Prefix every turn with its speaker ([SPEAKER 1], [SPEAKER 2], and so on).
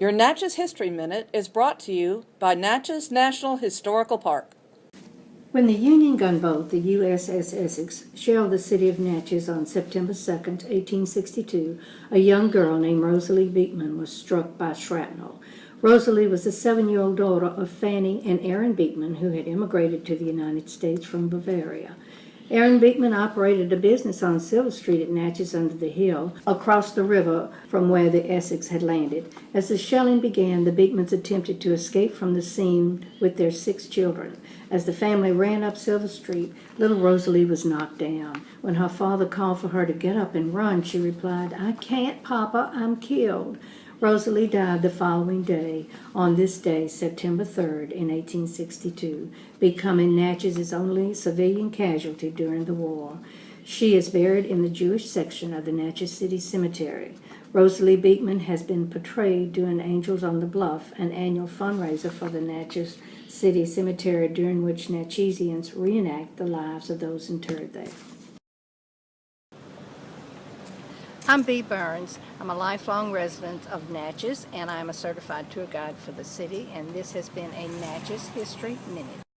[SPEAKER 1] Your Natchez History Minute is brought to you by Natchez National Historical Park.
[SPEAKER 2] When the Union gunboat, the USS Essex, shelled the city of Natchez on September 2, 1862, a young girl named Rosalie Beekman was struck by shrapnel. Rosalie was the seven-year-old daughter of Fanny and Aaron Beekman, who had immigrated to the United States from Bavaria. Aaron Beekman operated a business on Silver Street at Natchez under the hill, across the river from where the Essex had landed. As the shelling began, the Beekmans attempted to escape from the scene with their six children. As the family ran up Silver Street, little Rosalie was knocked down. When her father called for her to get up and run, she replied, I can't, Papa, I'm killed. Rosalie died the following day, on this day, September 3rd, in 1862, becoming Natchez's only civilian casualty during the war. She is buried in the Jewish section of the Natchez City Cemetery. Rosalie Beekman has been portrayed doing Angels on the Bluff, an annual fundraiser for the Natchez City Cemetery during which Natchezians reenact the lives of those interred there.
[SPEAKER 3] I'm Bee Burns. I'm a lifelong resident of Natchez and I'm a certified tour guide for the city and this has been a Natchez History Minute.